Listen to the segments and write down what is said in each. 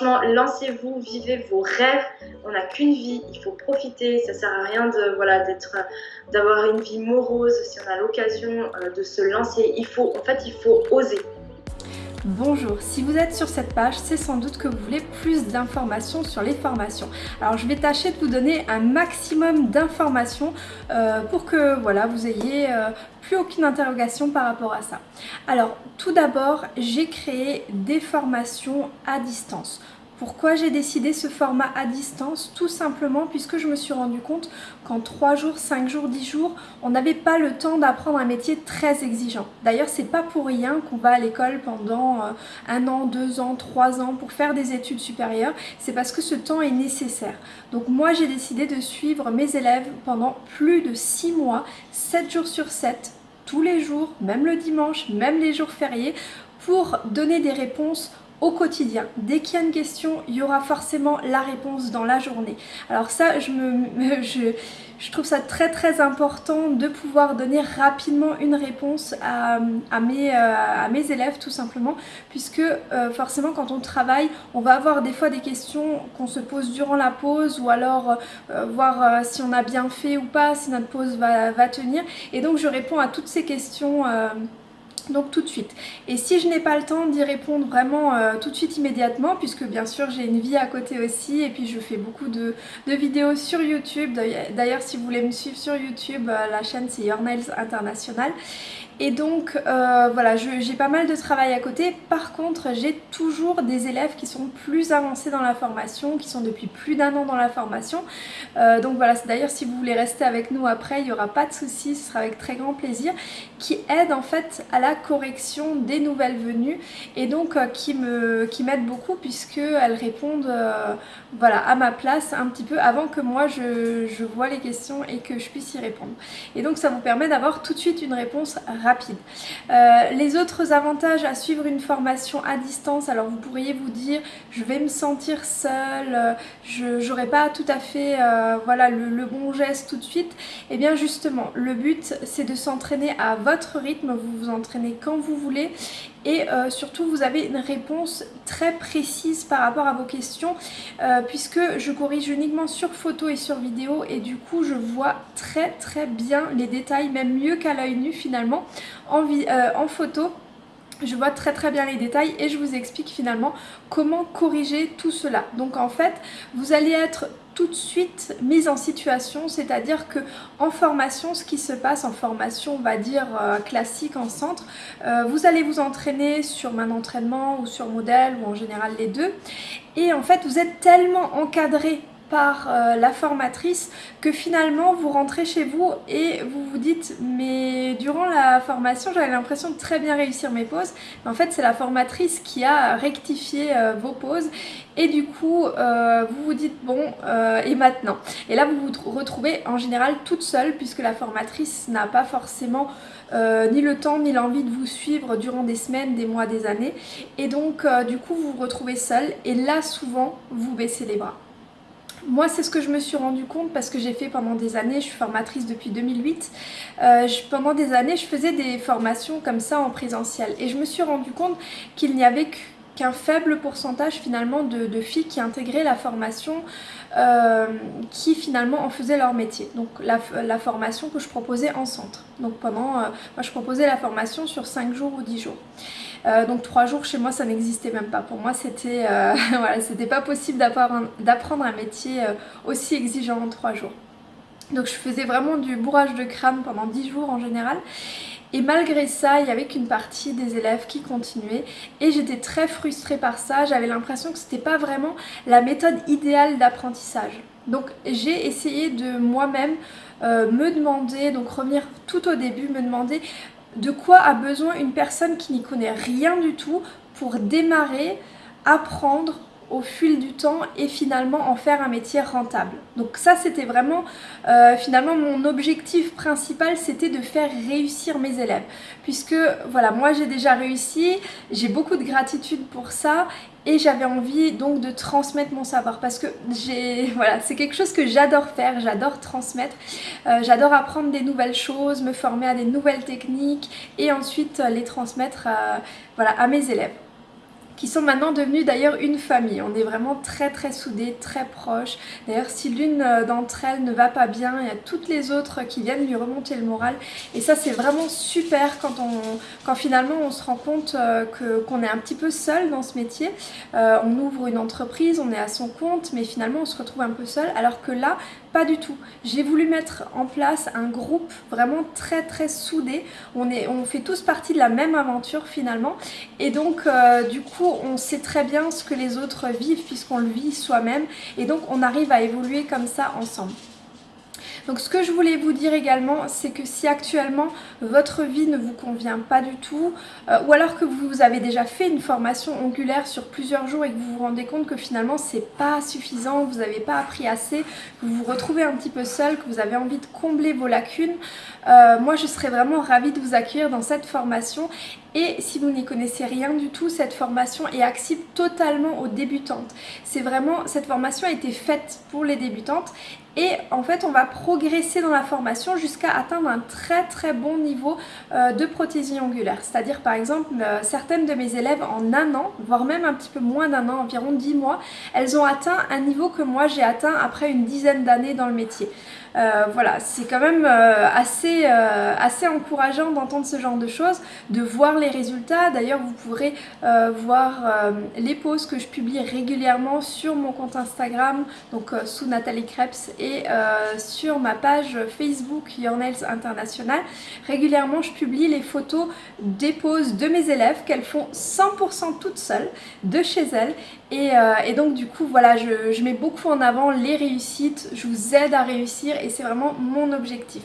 franchement, lancez-vous, vivez vos rêves. On n'a qu'une vie, il faut profiter. Ça sert à rien de voilà d'être, d'avoir une vie morose si on a l'occasion euh, de se lancer. Il faut, en fait, il faut oser. Bonjour, si vous êtes sur cette page, c'est sans doute que vous voulez plus d'informations sur les formations. Alors je vais tâcher de vous donner un maximum d'informations euh, pour que voilà, vous ayez euh, plus aucune interrogation par rapport à ça. Alors tout d'abord, j'ai créé des formations à distance. Pourquoi j'ai décidé ce format à distance Tout simplement puisque je me suis rendu compte qu'en 3 jours, 5 jours, 10 jours, on n'avait pas le temps d'apprendre un métier très exigeant. D'ailleurs, c'est pas pour rien qu'on va à l'école pendant euh, un an, deux ans, trois ans pour faire des études supérieures. C'est parce que ce temps est nécessaire. Donc moi, j'ai décidé de suivre mes élèves pendant plus de 6 mois, 7 jours sur 7, tous les jours, même le dimanche, même les jours fériés, pour donner des réponses au quotidien. Dès qu'il y a une question, il y aura forcément la réponse dans la journée. Alors ça, je, me, je, trouve ça très très important de pouvoir donner rapidement une réponse à, mes, euh, mes, élèves tout simplement, puisque euh, forcément quand on travaille, on va avoir des fois des questions qu'on se pose durant la pause ou alors euh, voir si on a bien fait ou pas, si notre pause va, tenir. Et donc je réponds à toutes ces questions donc tout de suite. Et si je n'ai pas le temps d'y répondre vraiment euh, tout de suite immédiatement, puisque bien sûr j'ai une vie à côté aussi, et puis je fais beaucoup de, vidéos sur YouTube. D'ailleurs si vous voulez me suivre sur YouTube, euh, la chaîne c'est Your Nails International. Et donc euh, voilà, j'ai pas mal de travail à côté. Par contre, j'ai toujours des élèves qui sont plus avancés dans la formation, qui sont depuis plus d'un an dans la formation. Euh, donc voilà, d'ailleurs si vous voulez rester avec nous après, il n'y aura pas de souci, ce sera avec très grand plaisir. Qui aident en fait à la correction des nouvelles venues et donc euh, qui m'aident qui beaucoup puisqu'elles répondent voilà, à ma place un petit peu avant que moi je, je vois les questions et que je puisse y répondre. Et donc ça vous permet d'avoir tout de suite une réponse rapide euh, les autres avantages à suivre une formation à distance, alors vous pourriez vous dire je vais me sentir seule, je n'aurai pas tout à fait euh, voilà, le, bon geste tout de suite. Et eh bien justement, le but c'est de s'entraîner à votre rythme, vous vous entraînez quand vous voulez et surtout vous avez une réponse très précise par rapport à vos questions puisque je corrige uniquement sur photo et sur vidéo et du coup je vois très très bien les détails, même mieux qu'à l'œil nu finalement en, euh, en photo je vois très très bien les détails et je vous explique finalement comment corriger tout cela. Donc en fait, vous allez être tout de suite mise en situation, c'est-à-dire que en formation, ce qui se passe en formation, on va dire euh, classique en centre, euh, vous allez vous entraîner sur main d'entraînement ou sur modèle ou en général les deux. Et en fait vous êtes tellement encadré par euh, la formatrice que finalement vous rentrez chez vous et vous vous dites mais durant la formation j'avais l'impression de très bien réussir mes pauses. Mais en fait c'est la formatrice qui a rectifié euh, vos pauses. Et du coup euh, vous vous dites bon et maintenant? Et là vous vous retrouvez en général toute seule puisque la formatrice n'a pas forcément ni le temps ni l'envie de vous suivre durant des semaines, des mois, des années. Et donc du coup vous vous retrouvez seule. Et là souvent vous baissez les bras. Moi, c'est ce que je me suis rendu compte parce que j'ai fait pendant des années, je suis formatrice depuis 2008. Euh, pendant des années, je faisais des formations comme ça en présentiel et je me suis rendu compte qu'il n'y avait qu'un faible pourcentage finalement de, filles qui intégraient la formation euh, qui finalement en faisaient leur métier. Donc la, formation que je proposais en centre. Donc pendant, euh, moi je proposais la formation sur 5 jours ou 10 jours. Euh, donc trois jours chez moi ça n'existait même pas. Pour moi c'était euh, voilà, pas possible d'apprendre un métier euh, aussi exigeant en trois jours. Donc je faisais vraiment du bourrage de crâne pendant 10 jours en général. Et malgré ça, il y avait qu'une partie des élèves qui continuaient et j'étais très frustrée par ça. J'avais l'impression que c'était pas vraiment la méthode idéale d'apprentissage. Donc j'ai essayé de moi-même me demander, donc revenir tout au début, me demander de quoi a besoin une personne qui n'y connaît rien du tout pour démarrer, apprendre au fil du temps et finalement en faire un métier rentable. Donc ça c'était vraiment euh, finalement mon objectif principal c'était de faire réussir mes élèves puisque voilà moi j'ai déjà réussi, j'ai beaucoup de gratitude pour ça et j'avais envie donc de transmettre mon savoir. Parce que j'ai voilà c'est quelque chose que j'adore faire j'adore transmettre. Euh, j'adore apprendre des nouvelles choses me former à des nouvelles techniques et ensuite les transmettre voilà, à mes élèves qui sont maintenant devenus d'ailleurs une famille. On est vraiment très très soudés, très proches. D'ailleurs si l'une euh, d'entre elles ne va pas bien, il y a toutes les autres qui viennent lui remonter le moral. Et ça c'est vraiment super quand, on, quand finalement on se rend compte euh, qu'on est un petit peu seul dans ce métier. Euh, on ouvre une entreprise, on est à son compte, mais finalement on se retrouve un peu seul. Alors que là, pas du tout. J'ai voulu mettre en place un groupe vraiment très très soudé. On, est, on fait tous partie de la même aventure finalement. Et donc du coup on sait très bien ce que les autres vivent puisqu'on le vit soi-même et donc on arrive à évoluer comme ça ensemble. Donc ce que je voulais vous dire également, c'est que si actuellement votre vie ne vous convient pas du tout, euh, ou alors que vous avez déjà fait une formation ongulaire sur plusieurs jours et que vous vous rendez compte que finalement c'est pas suffisant, vous n'avez pas appris assez, que vous vous retrouvez un petit peu seul, que vous avez envie de combler vos lacunes, euh, moi je serais vraiment ravie de vous accueillir dans cette formation et si vous n'y connaissez rien du tout, cette formation est accessible totalement aux débutantes. C'est vraiment, cette formation a été faite pour les débutantes et en fait on va progresser dans la formation jusqu'à atteindre un très très bon niveau euh, de prothésie ongulaire. C'est-à-dire par exemple euh, certaines de mes élèves en un an, voire même un petit peu moins d'un an, environ 10 mois, elles ont atteint un niveau que moi j'ai atteint après une dizaine d'années dans le métier. Euh, voilà, c'est quand même assez, assez encourageant d'entendre ce genre de choses, de voir les résultats. D'ailleurs, vous pourrez voir les posts que je publie régulièrement sur mon compte Instagram, donc sous Nathalie Krebs et euh, sur ma page Facebook Your Nails International, régulièrement je publie les photos des poses de mes élèves qu'elles font 100% toutes seules de chez elles et, euh, donc du coup voilà je mets beaucoup en avant les réussites, je vous aide à réussir et c'est vraiment mon objectif.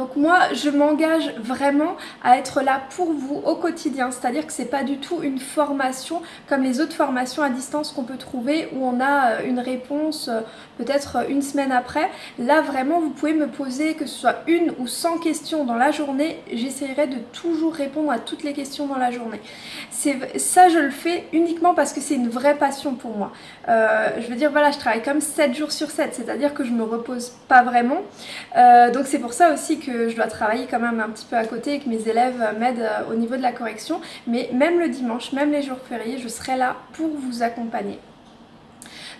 Donc moi, je m'engage vraiment à être là pour vous au quotidien. C'est-à-dire que c'est pas du tout une formation comme les autres formations à distance qu'on peut trouver où on a euh, une réponse euh, peut-être euh, une semaine après. Là, vraiment, vous pouvez me poser que ce soit une ou 100 questions dans la journée. J'essaierai de toujours répondre à toutes les questions dans la journée. Ça, je le fais uniquement parce que c'est une vraie passion pour moi. je veux dire, voilà, je travaille comme 7 jours sur 7, c'est-à-dire que je me repose pas vraiment. donc c'est pour ça aussi que je dois travailler quand même un petit peu à côté et que mes élèves m'aident euh, au niveau de la correction. Mais même le dimanche, même les jours fériés, je serai là pour vous accompagner.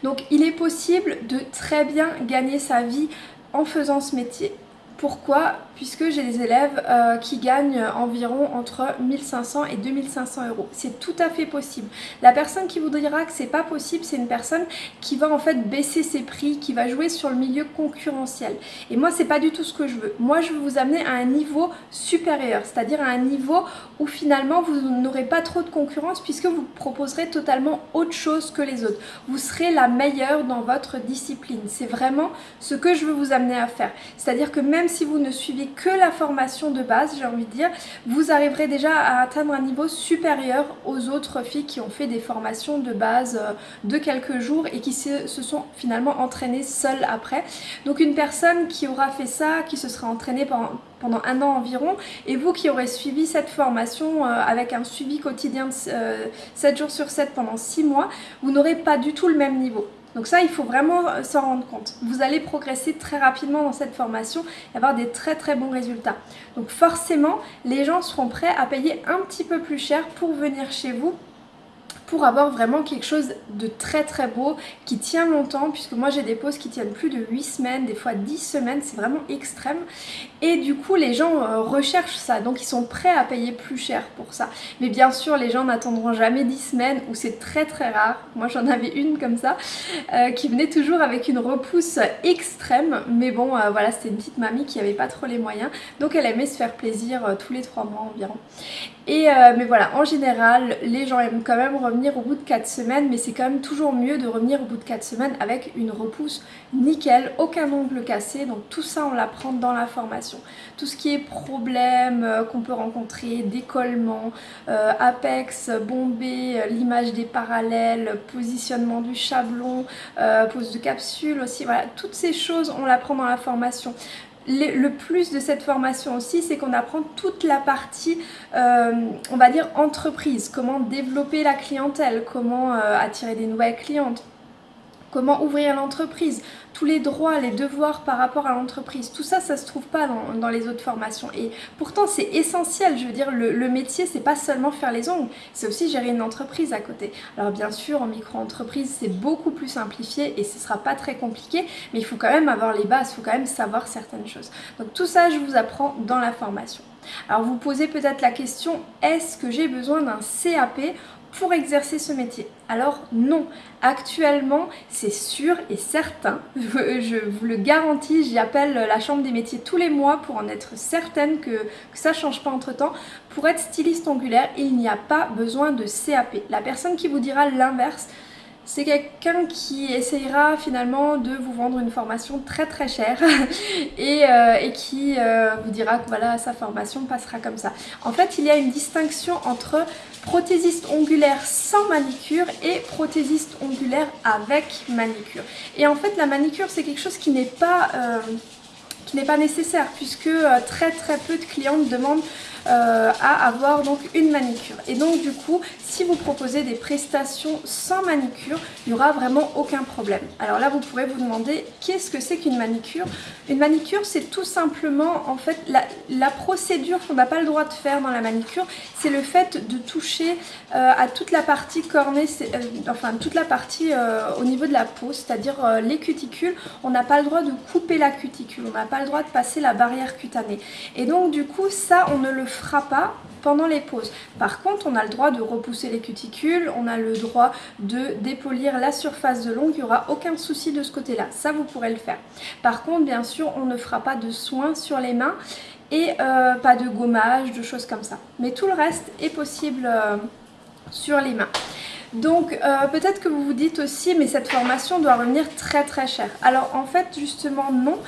Donc il est possible de très bien gagner sa vie en faisant ce métier. Pourquoi Puisque j'ai des élèves euh, qui gagnent environ entre 1500 et 2500 euros. C'est tout à fait possible. La personne qui vous dira que c'est pas possible, c'est une personne qui va en fait baisser ses prix, qui va jouer sur le milieu concurrentiel. Et moi, c'est pas du tout ce que je veux. Moi, je veux vous amener à un niveau supérieur, c'est-à-dire à un niveau où finalement vous n'aurez pas trop de concurrence puisque vous proposerez totalement autre chose que les autres. Vous serez la meilleure dans votre discipline. C'est vraiment ce que je veux vous amener à faire. C'est-à-dire que même si vous ne suivez que la formation de base, j'ai envie de dire, vous arriverez déjà à atteindre un niveau supérieur aux autres filles qui ont fait des formations de base euh, de quelques jours et qui se, sont finalement entraînées seules après. Donc une personne qui aura fait ça, qui se sera entraînée pendant, un an environ, et vous qui aurez suivi cette formation euh, avec un suivi quotidien de 7 euh, jours sur 7 pendant 6 mois, vous n'aurez pas du tout le même niveau. Donc ça, il faut vraiment s'en rendre compte. Vous allez progresser très rapidement dans cette formation et avoir des très très bons résultats. Donc forcément, les gens seront prêts à payer un petit peu plus cher pour venir chez vous pour avoir vraiment quelque chose de très très beau qui tient longtemps puisque moi j'ai des poses qui tiennent plus de 8 semaines, des fois 10 semaines, c'est vraiment extrême. Et du coup les gens euh, recherchent ça donc ils sont prêts à payer plus cher pour ça. Mais bien sûr les gens n'attendront jamais 10 semaines ou c'est très très rare. Moi j'en avais une comme ça euh, qui venait toujours avec une repousse extrême. Mais bon euh, voilà c'était une petite mamie qui avait pas trop les moyens. Donc elle aimait se faire plaisir tous les 3 mois environ. Et mais voilà en général les gens aiment quand même revenir au bout de 4 semaines, mais c'est quand même toujours mieux de revenir au bout de 4 semaines avec une repousse nickel, aucun ongle cassé, donc tout ça on l'apprend dans la formation. Tout ce qui est problème euh, qu'on peut rencontrer, décollement, euh, apex, bombé, euh, l'image des parallèles, positionnement du chablon, pose de capsule aussi, voilà, toutes ces choses on l'apprend dans la formation le plus de cette formation aussi, c'est qu'on apprend toute la partie, euh, on va dire, entreprise. Comment développer la clientèle, comment euh, attirer des nouvelles clientes, comment ouvrir l'entreprise, tous les droits, les devoirs par rapport à l'entreprise. Tout ça, ça se trouve pas dans, les autres formations. Et pourtant, c'est essentiel. Je veux dire, le, le métier, c'est pas seulement faire les ongles, c'est aussi gérer une entreprise à côté. Alors bien sûr, en micro-entreprise, c'est beaucoup plus simplifié et ce sera pas très compliqué, mais il faut quand même avoir les bases, il faut quand même savoir certaines choses. Donc tout ça, je vous apprends dans la formation. Alors vous posez peut-être la question, est-ce que j'ai besoin d'un CAP pour exercer ce métier Alors non, actuellement c'est sûr et certain, je, vous le garantis, j'y appelle la chambre des métiers tous les mois pour en être certaine que, que ça change pas entre temps. Pour être styliste angulaire, il n'y a pas besoin de CAP. La personne qui vous dira l'inverse, c'est quelqu'un qui essayera finalement de vous vendre une formation très très chère et, euh, qui euh, vous dira que voilà sa formation passera comme ça. En fait il y a une distinction entre prothésiste ongulaire sans manicure et prothésiste ongulaire avec manicure. Et en fait la manicure c'est quelque chose qui n'est pas... Euh, pas nécessaire puisque très très peu de clientes demandent euh, à avoir donc une manicure. Et donc du coup, si vous proposez des prestations sans manicure, il n'y aura vraiment aucun problème. Alors là, vous pourrez vous demander qu'est-ce que c'est qu'une manicure? Une manicure, c'est tout simplement en fait la, procédure qu'on n'a pas le droit de faire dans la manicure, c'est le fait de toucher euh, à toute la partie cornée, euh, enfin toute la partie au niveau de la peau, c'est-à-dire les cuticules. On n'a pas le droit de couper la cuticule, on n'a pas le droit de passer la barrière cutanée. Et donc du coup, ça, on ne le fera pas pendant les pauses. Par contre, on a le droit de repousser les cuticules, on a le droit de dépolir la surface de l'ongle, il n'y aura aucun souci de ce côté-là. Ça, vous pourrez le faire. Par contre, bien sûr, on ne fera pas de soins sur les mains et euh, pas de gommage, de choses comme ça. Mais tout le reste est possible euh, sur les mains. Donc euh, peut-être que vous vous dites aussi mais cette formation doit revenir très très cher. Alors en fait justement non.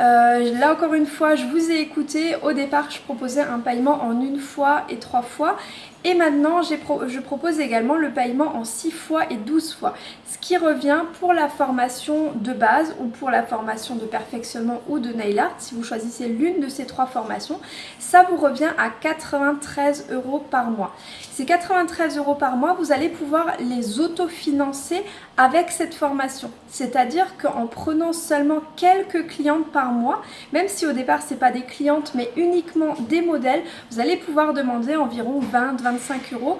Euh, là encore une fois je vous ai écouté. Au départ je proposais un paiement en une fois et trois fois. Et maintenant, je propose également le paiement en 6 fois et 12 fois, ce qui revient pour la formation de base ou pour la formation de perfectionnement ou de nail art, si vous choisissez l'une de ces trois formations, ça vous revient à 93 euros par mois. Ces 93 euros par mois, vous allez pouvoir les autofinancer avec cette formation. C'est-à-dire qu'en prenant seulement quelques clientes par mois, même si au départ ce n'est pas des clientes mais uniquement des modèles, vous allez pouvoir demander environ 20-25 euros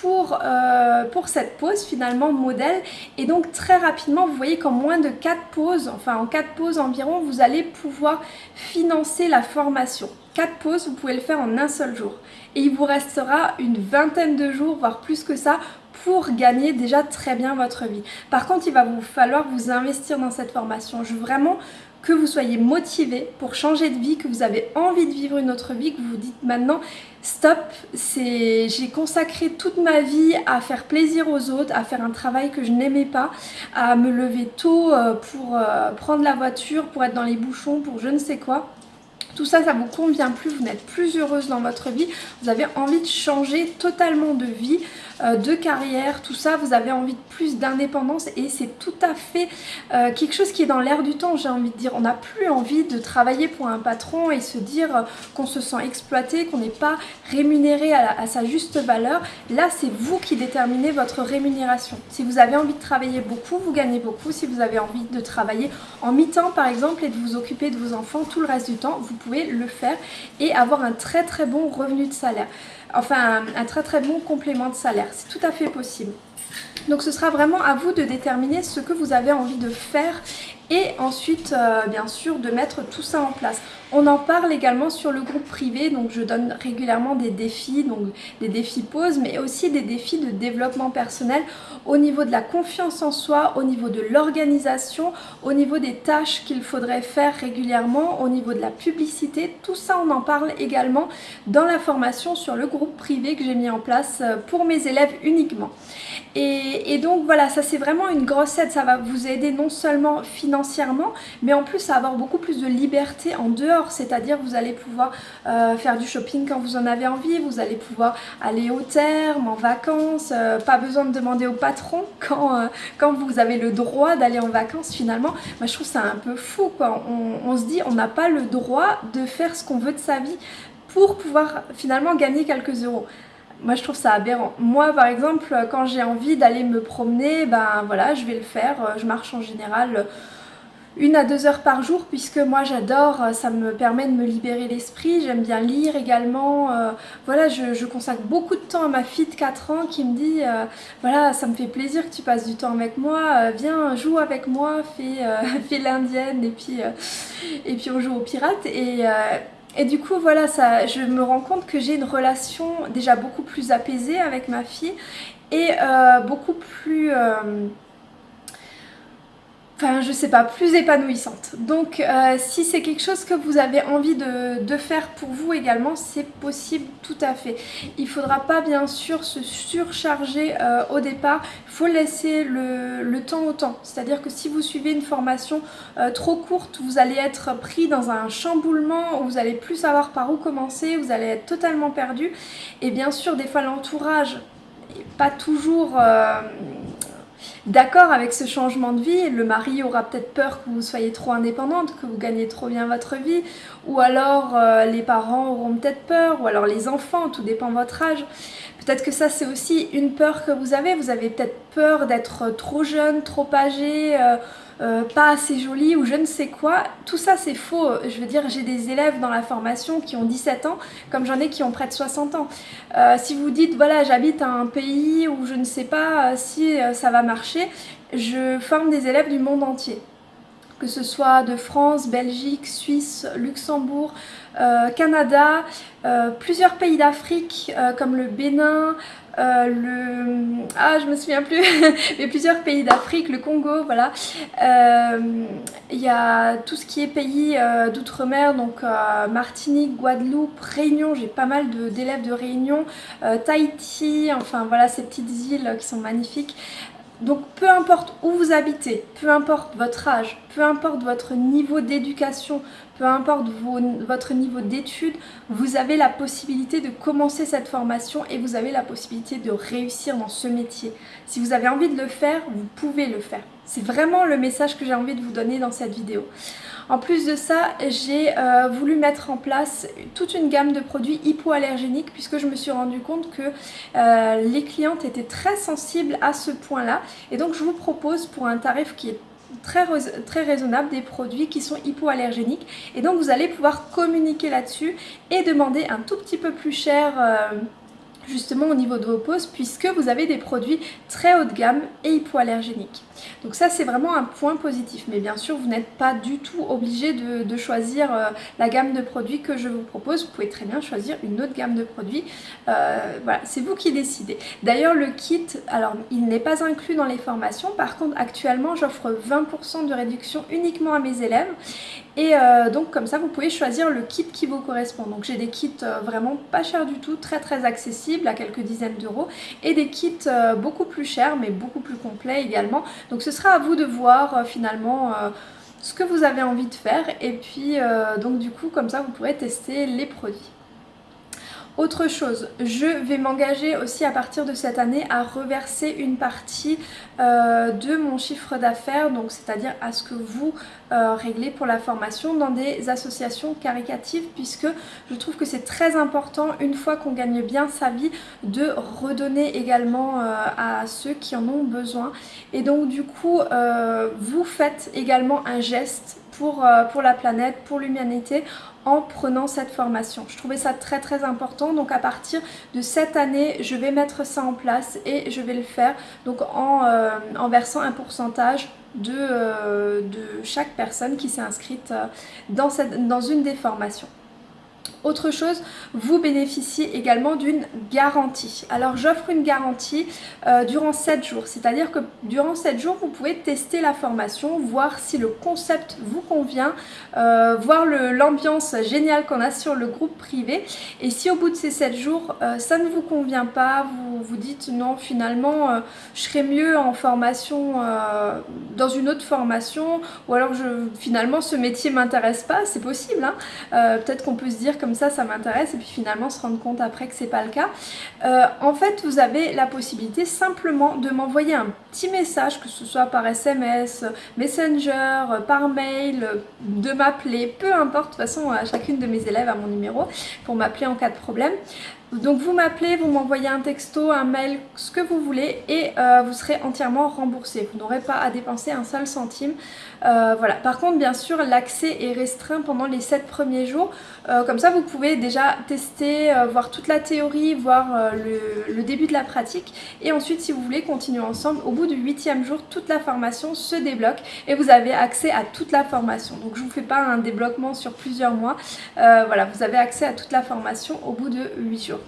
pour, euh, pour cette pause finalement modèle et donc très rapidement vous voyez qu'en moins de 4 pauses, enfin en 4 pauses environ vous allez pouvoir financer la formation. 4 pauses vous pouvez le faire en un seul jour et il vous restera une vingtaine de jours voire plus que ça pour gagner déjà très bien votre vie. Par contre il va vous falloir vous investir dans cette formation. Je veux vraiment que vous soyez motivé pour changer de vie, que vous avez envie de vivre une autre vie, que vous vous dites maintenant stop, j'ai consacré toute ma vie à faire plaisir aux autres, à faire un travail que je n'aimais pas, à me lever tôt euh, pour euh, prendre la voiture, pour être dans les bouchons, pour je ne sais quoi. Tout ça, ça vous convient plus, vous n'êtes plus heureuse dans votre vie, vous avez envie de changer totalement de vie, euh, de carrière, tout ça, vous avez envie de plus d'indépendance et c'est tout à fait euh, quelque chose qui est dans l'air du temps, j'ai envie de dire. On n'a plus envie de travailler pour un patron et se dire qu'on se sent exploité, qu'on n'est pas rémunéré à, sa juste valeur. Là, c'est vous qui déterminez votre rémunération. Si vous avez envie de travailler beaucoup, vous gagnez beaucoup. Si vous avez envie de travailler en mi-temps, par exemple, et de vous occuper de vos enfants tout le reste du temps, vous pouvez le faire et avoir un très très bon revenu de salaire enfin un, très très bon complément de salaire. C'est tout à fait possible. Donc ce sera vraiment à vous de déterminer ce que vous avez envie de faire et ensuite euh, bien sûr de mettre tout ça en place. On en parle également sur le groupe privé, donc je donne régulièrement des défis, donc des défis pause, mais aussi des défis de développement personnel au niveau de la confiance en soi, au niveau de l'organisation, au niveau des tâches qu'il faudrait faire régulièrement, au niveau de la publicité, tout ça on en parle également dans la formation sur le groupe privé que j'ai mis en place euh, pour mes élèves uniquement. Et, donc voilà, ça c'est vraiment une grosse aide, ça va vous aider non seulement financièrement, mais en plus à avoir beaucoup plus de liberté en dehors, c'est-à-dire vous allez pouvoir euh, faire du shopping quand vous en avez envie, vous allez pouvoir aller au terme, en vacances, euh, pas besoin de demander au patron quand, euh, quand vous avez le droit d'aller en vacances finalement. Moi je trouve ça un peu fou on se dit on n'a pas le droit de faire ce qu'on veut de sa vie pour pouvoir finalement gagner quelques euros Moi je trouve ça aberrant. Moi par exemple quand j'ai envie d'aller me promener, ben voilà je vais le faire. Je marche en général une à deux heures par jour puisque moi j'adore, euh, ça me permet de me libérer l'esprit, j'aime bien lire également, euh, voilà je, consacre beaucoup de temps à ma fille de 4 ans qui me dit euh, voilà ça me fait plaisir que tu passes du temps avec moi, viens joue avec moi, fais, fais l'indienne et puis, et puis on joue aux pirates et du coup voilà ça, je me rends compte que j'ai une relation déjà beaucoup plus apaisée avec ma fille et beaucoup plus enfin je sais pas, plus épanouissante. Donc euh, si c'est quelque chose que vous avez envie de, faire pour vous également, c'est possible tout à fait. Il faudra pas bien sûr se surcharger euh, au départ, il faut laisser le, temps au temps. C'est-à-dire que si vous suivez une formation euh, trop courte, vous allez être pris dans un chamboulement vous allez plus savoir par où commencer, vous allez être totalement perdu. Et bien sûr des fois l'entourage pas toujours d'accord avec ce changement de vie. Le mari aura peut-être peur que vous soyez trop indépendante, que vous gagnez trop bien votre vie, ou alors euh, les parents auront peut-être peur, ou alors les enfants, tout dépend de votre âge. Peut-être que ça c'est aussi une peur que vous avez, vous avez peut-être peur d'être trop jeune, trop âgé, euh, euh, pas assez jolie ou je ne sais quoi. Tout ça c'est faux. Je veux dire, j'ai des élèves dans la formation qui ont 17 ans, comme j'en ai qui ont près de 60 ans. Euh, si vous dites, voilà, j'habite un pays où je ne sais pas si ça va marcher, je forme des élèves du monde entier que ce soit de France, Belgique, Suisse, Luxembourg, Canada, plusieurs pays d'Afrique comme le Bénin, euh, le... Ah, je me souviens plus, mais plusieurs pays d'Afrique, le Congo, voilà. Euh, il y a tout ce qui est pays euh, d'outre-mer, donc Martinique, Guadeloupe, Réunion, j'ai pas mal d'élèves de, de Réunion, Tahiti, enfin voilà ces petites îles qui sont magnifiques. Donc peu importe où vous habitez, peu importe votre âge, peu importe votre niveau d'éducation, peu importe votre niveau d'études, vous avez la possibilité de commencer cette formation et vous avez la possibilité de réussir dans ce métier. Si vous avez envie de le faire, vous pouvez le faire. C'est vraiment le message que j'ai envie de vous donner dans cette vidéo. En plus de ça, j'ai euh, voulu mettre en place toute une gamme de produits hypoallergéniques puisque je me suis rendu compte que euh, les clientes étaient très sensibles à ce point-là. Et donc je vous propose pour un tarif qui est très, raisonnable des produits qui sont hypoallergéniques et donc vous allez pouvoir communiquer là-dessus et demander un tout petit peu plus cher euh, justement au niveau de vos poses puisque vous avez des produits très haut de gamme et hypoallergéniques. Donc ça c'est vraiment un point positif mais bien sûr vous n'êtes pas du tout obligé de, choisir euh, la gamme de produits que je vous propose. Vous pouvez très bien choisir une autre gamme de produits. Euh, voilà, c'est vous qui décidez. D'ailleurs le kit, alors il n'est pas inclus dans les formations. Par contre actuellement j'offre 20% de réduction uniquement à mes élèves et euh, donc comme ça vous pouvez choisir le kit qui vous correspond. Donc j'ai des kits vraiment pas chers du tout, très très accessibles à quelques dizaines d'euros et des kits beaucoup plus chers mais beaucoup plus complets également. Donc ce sera à vous de voir euh, finalement euh, ce que vous avez envie de faire et puis euh, donc du coup comme ça vous pourrez tester les produits. Autre chose, je vais m'engager aussi à partir de cette année à reverser une partie euh, de mon chiffre d'affaires, donc c'est-à-dire à ce que vous euh, réglez pour la formation dans des associations caricatives puisque je trouve que c'est très important une fois qu'on gagne bien sa vie de redonner également euh, à ceux qui en ont besoin. Et donc du coup vous faites également un geste pour, pour la planète, pour l'humanité en prenant cette formation. Je trouvais ça très très important donc à partir de cette année je vais mettre ça en place et je vais le faire donc en, euh, versant un pourcentage de, euh, de chaque personne qui s'est inscrite euh, dans, cette, dans une des formations. Autre chose, vous bénéficiez également d'une garantie. Alors j'offre une garantie euh, durant 7 jours, c'est-à-dire que durant 7 jours, vous pouvez tester la formation, voir si le concept vous convient, euh, voir l'ambiance géniale qu'on a sur le groupe privé. Et si au bout de ces 7 jours, euh, ça ne vous convient pas, vous vous dites non, finalement, je serais mieux en formation, dans une autre formation, ou alors je, finalement ce métier m'intéresse pas, c'est possible. Hein. Peut-être qu'on peut se dire comme ça, ça m'intéresse, et puis finalement se rendre compte après que c'est pas le cas. Euh, en fait, vous avez la possibilité simplement de m'envoyer un petit message, que ce soit par SMS, Messenger, par mail, de m'appeler, peu importe, de toute façon à chacune de mes élèves à mon numéro pour m'appeler en cas de problème. Donc vous m'appelez, vous m'envoyez un texto, un mail, ce que vous voulez et euh, vous serez entièrement remboursé. Vous n'aurez pas à dépenser un seul centime. Euh, voilà. Par contre, bien sûr, l'accès est restreint pendant les 7 premiers jours. Euh, comme ça, vous pouvez déjà tester, voir toute la théorie, voir le, le, début de la pratique. Et ensuite, si vous voulez continuer ensemble, au bout du 8 jour, toute la formation se débloque et vous avez accès à toute la formation. Donc je ne vous fais pas un débloquement sur plusieurs mois. voilà, vous avez accès à toute la formation au bout de 8 jours.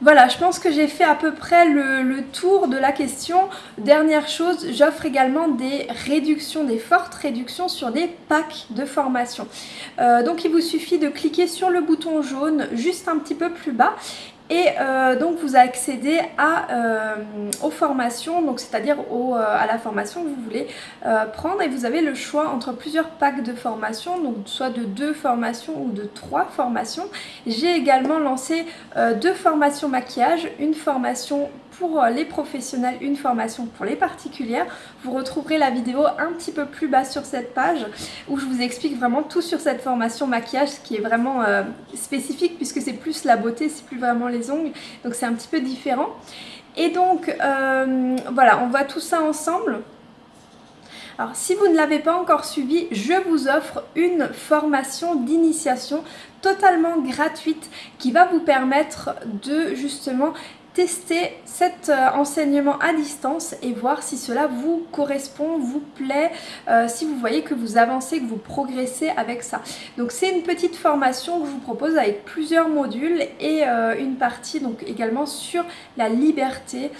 Voilà, je pense que j'ai fait à peu près le, tour de la question. Dernière chose, j'offre également des réductions, des fortes réductions sur des packs de formation. Euh, donc il vous suffit de cliquer sur le bouton jaune juste un petit peu plus bas et euh, donc vous accédez à, euh, aux formations, c'est-à-dire euh, à la formation que vous voulez prendre et vous avez le choix entre plusieurs packs de formation, donc soit de deux formations ou de trois formations. J'ai également lancé deux formations maquillage, une formation pour euh, les professionnels, une formation pour les particulières. Vous retrouverez la vidéo un petit peu plus bas sur cette page où je vous explique vraiment tout sur cette formation maquillage qui est vraiment euh, spécifique puisque c'est plus la beauté, c'est plus vraiment les ongles. Donc c'est un petit peu différent. Et donc euh, voilà, on voit tout ça ensemble. Alors si vous ne l'avez pas encore suivi, je vous offre une formation d'initiation totalement gratuite qui va vous permettre de justement tester cet euh, enseignement à distance et voir si cela vous correspond, vous plaît, euh, si vous voyez que vous avancez, que vous progressez avec ça. Donc c'est une petite formation que je vous propose avec plusieurs modules et euh, une partie donc également sur la liberté.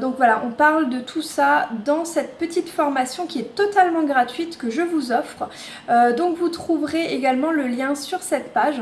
donc voilà, on parle de tout ça dans cette petite formation qui est totalement gratuite que je vous offre. donc vous trouverez également le lien sur cette page.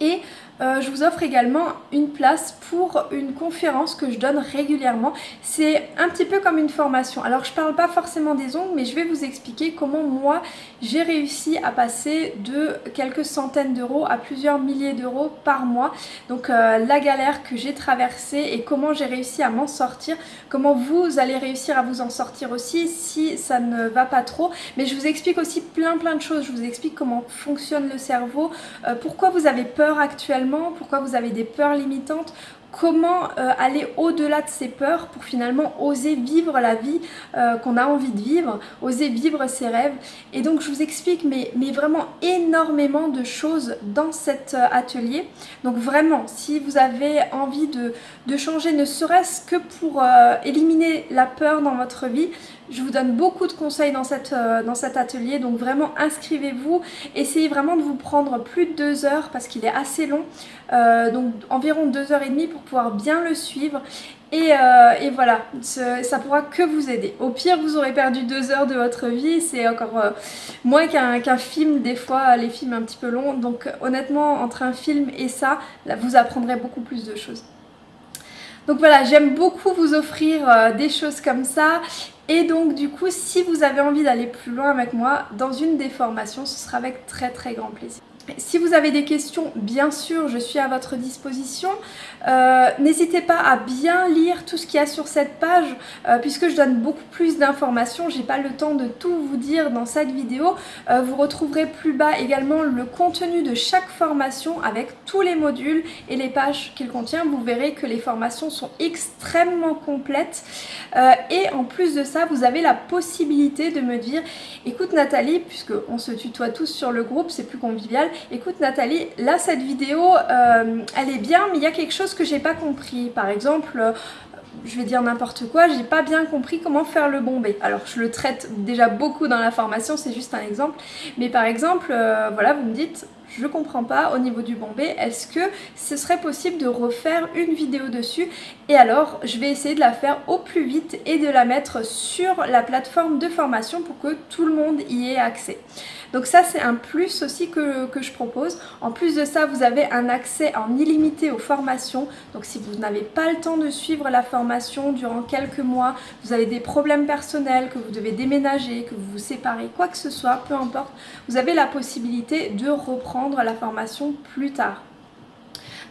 Et euh, je vous offre également une place pour une conférence que je donne régulièrement. C'est un petit peu comme une formation. Alors je parle pas forcément des ongles, mais je vais vous expliquer comment moi j'ai réussi à passer de quelques centaines d'euros à plusieurs milliers d'euros par mois. Donc euh, la galère que j'ai traversée et comment j'ai réussi à m'en sortir, comment vous allez réussir à vous en sortir aussi si ça ne va pas trop. Mais je vous explique aussi plein plein de choses. Je vous explique comment fonctionne le cerveau, euh, pourquoi vous avez peur actuellement? Pourquoi vous avez des peurs limitantes, comment euh, aller au-delà de ces peurs pour finalement oser vivre la vie euh, qu'on a envie de vivre, oser vivre ses rêves. Et donc je vous explique mais, vraiment énormément de choses dans cet euh, atelier. Donc vraiment, si vous avez envie de changer ne serait-ce que pour éliminer la peur dans votre vie, je vous donne beaucoup de conseils dans, cette, dans cet atelier, donc vraiment inscrivez-vous. Essayez vraiment de vous prendre plus de deux heures parce qu'il est assez long. Euh, donc environ deux heures et demie pour pouvoir bien le suivre. Et, euh, voilà, ça pourra que vous aider. Au pire, vous aurez perdu deux heures de votre vie, c'est encore euh, moins qu'un film, des fois, les films un petit peu longs. Donc honnêtement, entre un film et ça, vous apprendrez beaucoup plus de choses. Donc voilà, j'aime beaucoup vous offrir des choses comme ça. Et donc du coup, si vous avez envie d'aller plus loin avec moi dans une des formations, ce sera avec très très grand plaisir. Si vous avez des questions, bien sûr, je suis à votre disposition. Euh, n'hésitez pas à bien lire tout ce qu'il y a sur cette page, euh, puisque je donne beaucoup plus d'informations. J'ai pas le temps de tout vous dire dans cette vidéo. Euh, vous retrouverez plus bas également le contenu de chaque formation avec tous les modules et les pages qu'il contient. Vous verrez que les formations sont extrêmement complètes. et en plus de ça, vous avez la possibilité de me dire, écoute Nathalie, puisque on se tutoie tous sur le groupe, c'est plus convivial, écoute Nathalie, là cette vidéo, euh, elle est bien, mais il y a quelque chose que j'ai pas compris. Par exemple, euh, je vais dire n'importe quoi, j'ai pas bien compris comment faire le bombé. Alors je le traite déjà beaucoup dans la formation, c'est juste un exemple. Mais par exemple, euh, voilà, vous me dites, je comprends pas au niveau du bombé, est-ce que ce serait possible de refaire une vidéo dessus? Et alors, je vais essayer de la faire au plus vite et de la mettre sur la plateforme de formation pour que tout le monde y ait accès. Donc ça c'est un plus aussi que, je propose. En plus de ça vous avez un accès en illimité aux formations. Donc si vous n'avez pas le temps de suivre la formation durant quelques mois, vous avez des problèmes personnels, que vous devez déménager, que vous vous séparez, quoi que ce soit, peu importe, vous avez la possibilité de reprendre la formation plus tard.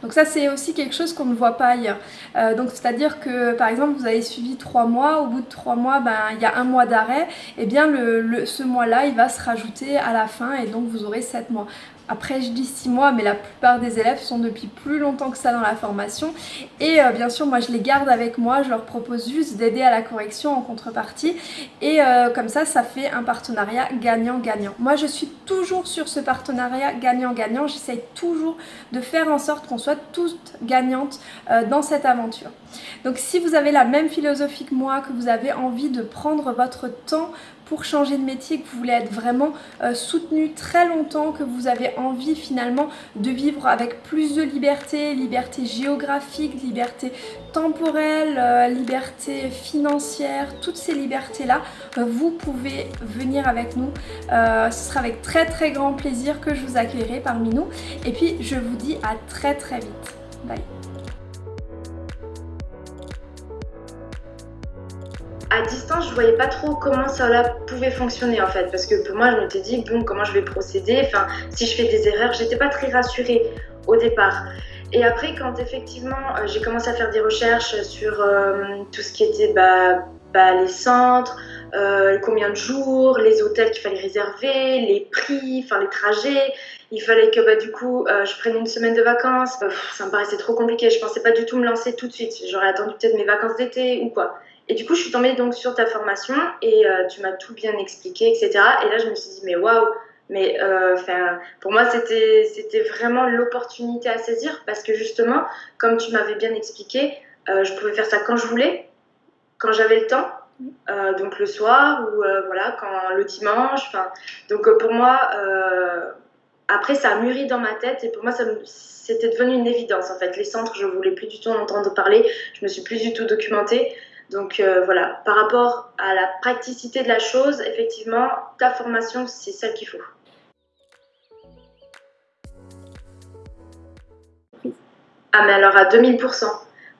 Donc ça c'est aussi quelque chose qu'on ne voit pas ailleurs. Euh, donc c'est-à-dire que par exemple vous avez suivi trois mois, au bout de trois mois ben, il y a un mois d'arrêt, et eh bien ce mois-là il va se rajouter à la fin et donc vous aurez sept mois. Après je dis 6 mois mais la plupart des élèves sont depuis plus longtemps que ça dans la formation et euh, bien sûr moi je les garde avec moi, je leur propose juste d'aider à la correction en contrepartie et euh, comme ça ça fait un partenariat gagnant-gagnant. Moi je suis toujours sur ce partenariat gagnant-gagnant, j'essaye toujours de faire en sorte qu'on soit toutes gagnantes euh, dans cette aventure. Donc si vous avez la même philosophie que moi, que vous avez envie de prendre votre temps pour changer de métier, que vous voulez être vraiment euh, soutenu très longtemps, que vous avez envie finalement de vivre avec plus de liberté, liberté géographique, liberté temporelle, euh, liberté financière, toutes ces libertés-là, euh, vous pouvez venir avec nous. ce sera avec très très grand plaisir que je vous accueillerai parmi nous. Et puis je vous dis à très très vite. Bye à distance, je voyais pas trop comment ça pouvait fonctionner en fait, parce que pour moi, je m'étais dit bon, comment je vais procéder? Enfin, si je fais des erreurs, j'étais pas très rassurée au départ. Et après, quand effectivement, euh, j'ai commencé à faire des recherches sur euh, tout ce qui était bah, bah, les centres, euh, combien de jours, les hôtels qu'il fallait réserver, les prix, enfin les trajets. Il fallait que bah, du coup je prenne une semaine de vacances. ça me paraissait trop compliqué. Je pensais pas du tout me lancer tout de suite. J'aurais attendu peut-être mes vacances d'été ou quoi. Et du coup, je suis tombée donc sur ta formation et euh, tu m'as tout bien expliqué, etc. Et là, je me suis dit, mais waouh, mais euh, pour moi, c'était c'était vraiment l'opportunité à saisir parce que justement, comme tu m'avais bien expliqué, euh, je pouvais faire ça quand je voulais, quand j'avais le temps. donc le soir ou voilà quand le dimanche donc pour moi après ça a mûri dans ma tête et pour moi c'était devenu une évidence en fait. Les centres je voulais plus du tout en entendre parler. Je me suis plus du tout documentée donc euh, voilà, par rapport à la praticité de la chose, effectivement, ta formation, c'est celle qu'il faut. Ah mais alors à 2000%,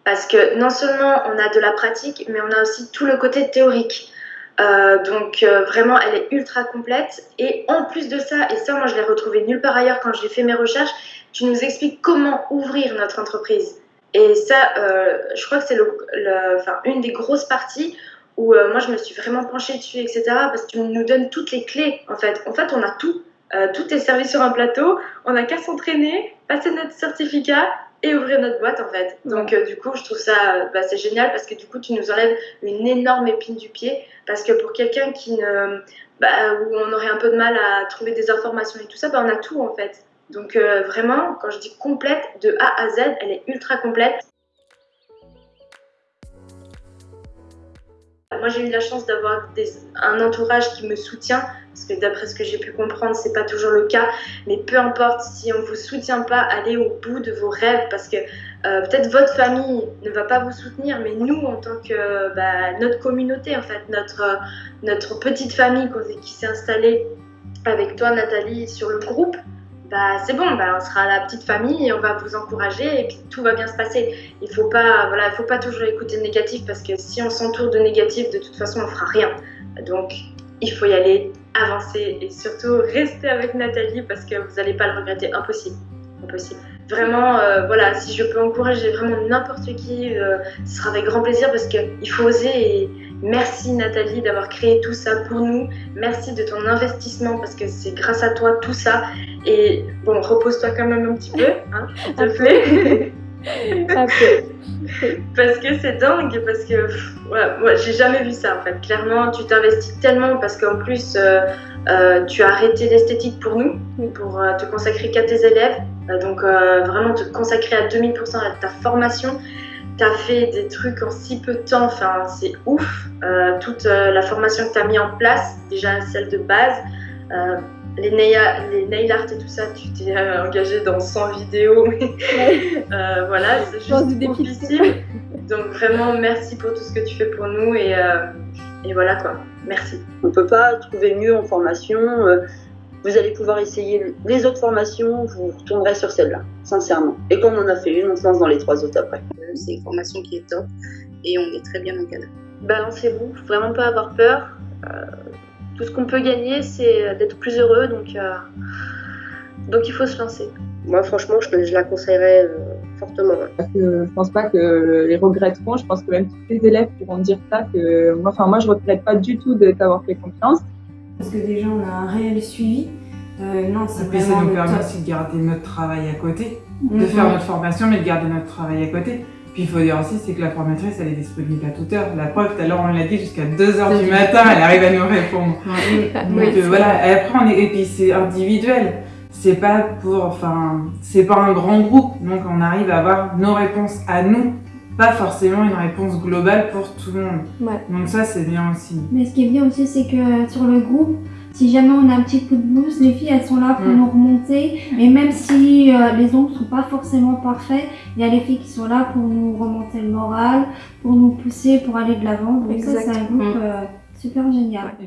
parce que non seulement on a de la pratique, mais on a aussi tout le côté théorique. Euh, donc euh, vraiment, elle est ultra complète. Et en plus de ça, et ça moi je l'ai retrouvé nulle part ailleurs quand j'ai fait mes recherches, tu nous expliques comment ouvrir notre entreprise. Et ça, euh, je crois que c'est le, enfin, une des grosses parties où euh, moi je me suis vraiment penchée dessus, etc. Parce que tu nous donnes toutes les clés en fait. En fait, on a tout. Euh, tout est servi sur un plateau. On n'a qu'à s'entraîner, passer notre certificat et ouvrir notre boîte en fait. Donc du coup, je trouve ça bah, c'est génial parce que du coup, tu nous enlèves une énorme épine du pied. Parce que pour quelqu'un qui ne, bah, où on aurait un peu de mal à trouver des informations et tout ça, bah, on a tout en fait. Donc euh, vraiment, quand je dis complète, de A à Z, elle est ultra complète. Moi, j'ai eu la chance d'avoir un entourage qui me soutient, parce que d'après ce que j'ai pu comprendre, c'est pas toujours le cas. Mais peu importe, si on vous soutient pas, allez au bout de vos rêves, parce que euh, peut-être votre famille ne va pas vous soutenir, mais nous, en tant que bah, notre communauté, en fait, notre, notre petite famille qui s'est installée avec toi, Nathalie, sur le groupe, bah, c'est bon, bah, on sera la petite famille et on va vous encourager et tout va bien se passer. Il ne faut, pas, voilà, faut pas toujours écouter le négatif parce que si on s'entoure de négatif, de toute façon, on fera rien. Donc, il faut y aller, avancer et surtout rester avec Nathalie parce que vous n'allez pas le regretter. Impossible. Impossible. Vraiment, euh, voilà, si je peux encourager vraiment n'importe qui, euh, ce sera avec grand plaisir parce qu'il faut oser et Merci Nathalie d'avoir créé tout ça pour nous. Merci de ton investissement parce que c'est grâce à toi tout ça. Et bon, repose-toi quand même un petit peu, hein, s'il te plaît. parce que c'est dingue, parce que moi j'ai jamais vu ça en fait. Clairement, tu t'investis tellement parce qu'en plus euh, euh, tu as arrêté l'esthétique pour nous, pour euh, te consacrer qu'à tes élèves. donc vraiment te consacrer à 2000% à ta formation tu as fait des trucs en si peu de temps, enfin, c'est ouf. Euh, toute euh, la formation que tu as mis en place, déjà celle de base, euh, les, nail, les nail art et tout ça, tu t'es engagé dans 100 vidéos. voilà, c'est juste difficile. Donc vraiment, merci pour tout ce que tu fais pour nous et, et voilà quoi. Merci. On ne peut pas trouver mieux en formation vous allez pouvoir essayer les autres formations, vous retournerez sur celle-là, sincèrement. Et comme on a fait une, on se lance dans les trois autres après. Euh, c'est une formation qui est top et on est très bien encadré. Balancez-vous, faut vraiment pas avoir peur. Euh, tout ce qu'on peut gagner, c'est d'être plus heureux, donc, euh, donc il faut se lancer. Moi, franchement, je, la conseillerais fortement. Que je pense pas que les regretteront. Je pense que même tous les élèves pourront dire ça. Que moi, enfin moi, je regrette pas du tout de t'avoir fait confiance. Parce que déjà, on a un réel suivi. Euh, non, c'est Et puis ça nous permet top. aussi de garder notre travail à côté, de Mhm. faire notre formation, mais de garder notre travail à côté. Puis il faut dire aussi, c'est que la formatrice, elle est disponible à toute heure. La preuve, tout à l'heure, on l'a dit, jusqu'à 2h du matin, elle arrive à nous répondre. Donc Oui, euh, voilà, et après, on est, et puis c'est individuel. C'est pas pour, enfin, c'est pas un grand groupe. Donc on arrive à avoir nos réponses à nous, pas forcément une réponse globale pour tout le monde. Donc ça, c'est bien aussi. Mais ce qui est bien aussi, c'est que sur le groupe, si jamais on a un petit coup de blues, les filles, elles sont là pour mm. nous remonter. Et même si euh, les ongles sont pas forcément parfaits, il y a les filles qui sont là pour nous remonter le moral, pour nous pousser, pour aller de l'avant. Donc ça, c'est un groupe mm. euh, super génial.